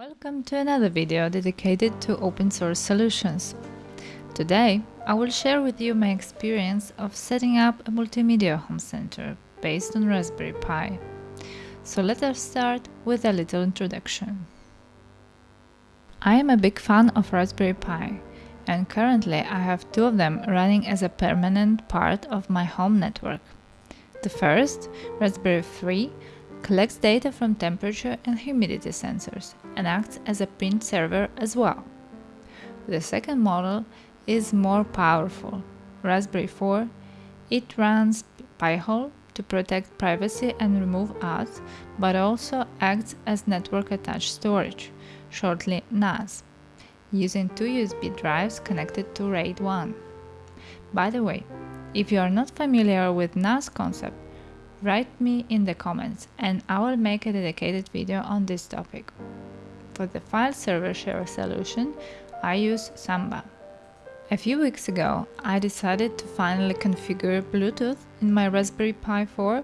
Welcome to another video dedicated to open source solutions. Today, I will share with you my experience of setting up a multimedia home center based on Raspberry Pi. So let us start with a little introduction. I am a big fan of Raspberry Pi and currently I have two of them running as a permanent part of my home network. The first, Raspberry 3, collects data from temperature and humidity sensors and acts as a print server as well. The second model is more powerful. Raspberry 4, it runs Pi-hole to protect privacy and remove ads, but also acts as network attached storage, shortly NAS, using two USB drives connected to RAID 1. By the way, if you are not familiar with NAS concept, Write me in the comments and I will make a dedicated video on this topic. For the file server share solution, I use Samba. A few weeks ago, I decided to finally configure Bluetooth in my Raspberry Pi 4,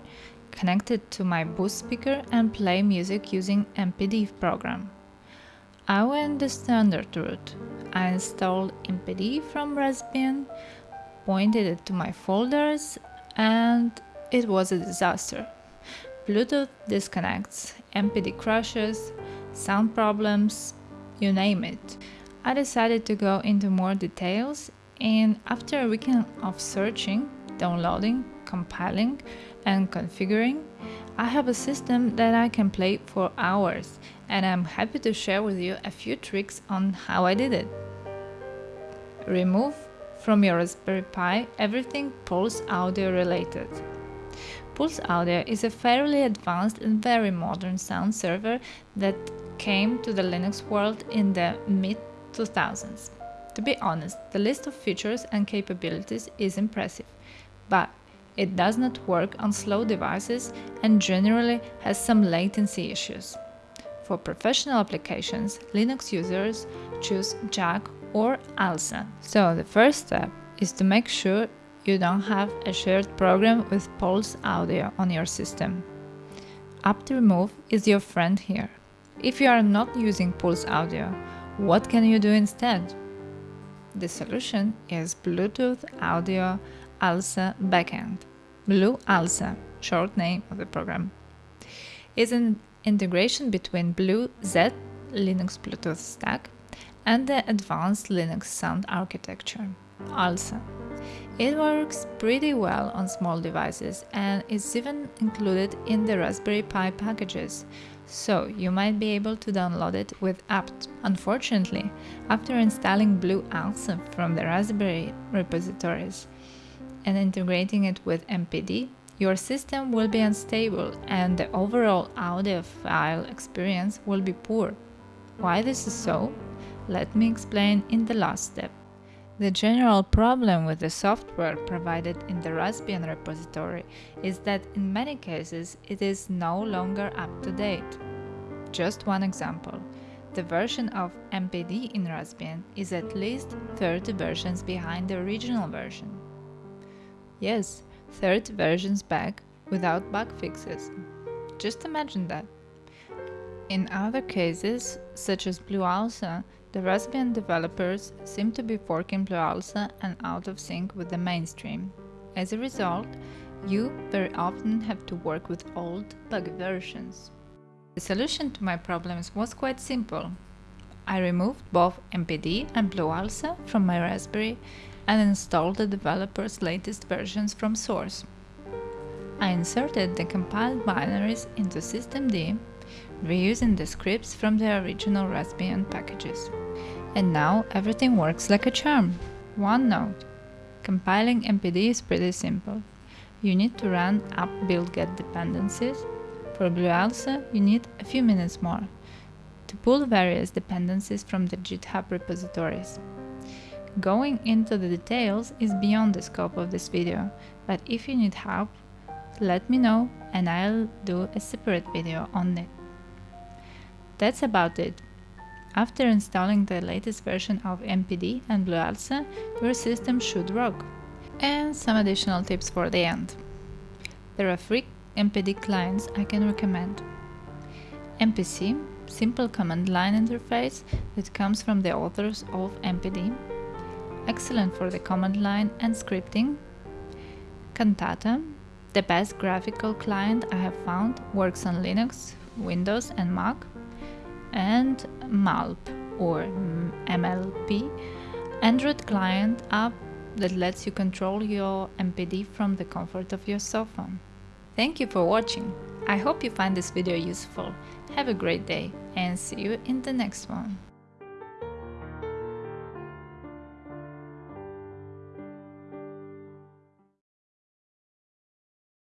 connected to my Boost speaker and play music using MPD program. I went the standard route. I installed MPD from Raspbian, pointed it to my folders and it was a disaster. Bluetooth disconnects, MPD crashes, sound problems, you name it. I decided to go into more details and after a weekend of searching, downloading, compiling and configuring, I have a system that I can play for hours and I'm happy to share with you a few tricks on how I did it. Remove from your Raspberry Pi everything Pulse audio related. Pulse Audio is a fairly advanced and very modern sound server that came to the Linux world in the mid-2000s. To be honest, the list of features and capabilities is impressive, but it does not work on slow devices and generally has some latency issues. For professional applications, Linux users choose Jack or ALSA. So the first step is to make sure you don't have a shared program with Pulse Audio on your system. apt-remove is your friend here. If you are not using Pulse Audio, what can you do instead? The solution is Bluetooth Audio ALSA Backend. Blue ALSA, short name of the program, is an integration between Blue Z Linux Bluetooth stack and the advanced Linux sound architecture, ALSA. It works pretty well on small devices and is even included in the Raspberry Pi packages, so you might be able to download it with apt. Unfortunately, after installing Blue ALSA from the Raspberry repositories and integrating it with MPD, your system will be unstable and the overall audiophile experience will be poor. Why this is so? Let me explain in the last step. The general problem with the software provided in the Raspbian repository is that in many cases it is no longer up to date. Just one example. The version of MPD in Raspbian is at least 30 versions behind the original version. Yes, 30 versions back without bug fixes. Just imagine that. In other cases, such as Blue ALSA, the Raspbian developers seem to be forking Blue ALSA and out of sync with the mainstream. As a result, you very often have to work with old, buggy versions. The solution to my problems was quite simple. I removed both MPD and Blue ALSA from my Raspberry and installed the developer's latest versions from source. I inserted the compiled binaries into systemd, reusing the scripts from the original Raspbian packages. And now everything works like a charm. One note. Compiling MPD is pretty simple. You need to run apt build get dependencies. For Blue ALSA, you need a few minutes more to pull various dependencies from the GitHub repositories. Going into the details is beyond the scope of this video, but if you need help, let me know and I'll do a separate video on it. That's about it. After installing the latest version of MPD and Blue ALSA, your system should rock. And some additional tips for the end. There are three MPD clients I can recommend. MPC, simple command line interface that comes from the authors of MPD, excellent for the command line and scripting. Cantata, the best graphical client I have found, works on Linux, Windows and Mac. And MALP or MLP, Android client app that lets you control your MPD from the comfort of your sofa. Thank you for watching. I hope you find this video useful. Have a great day and see you in the next one.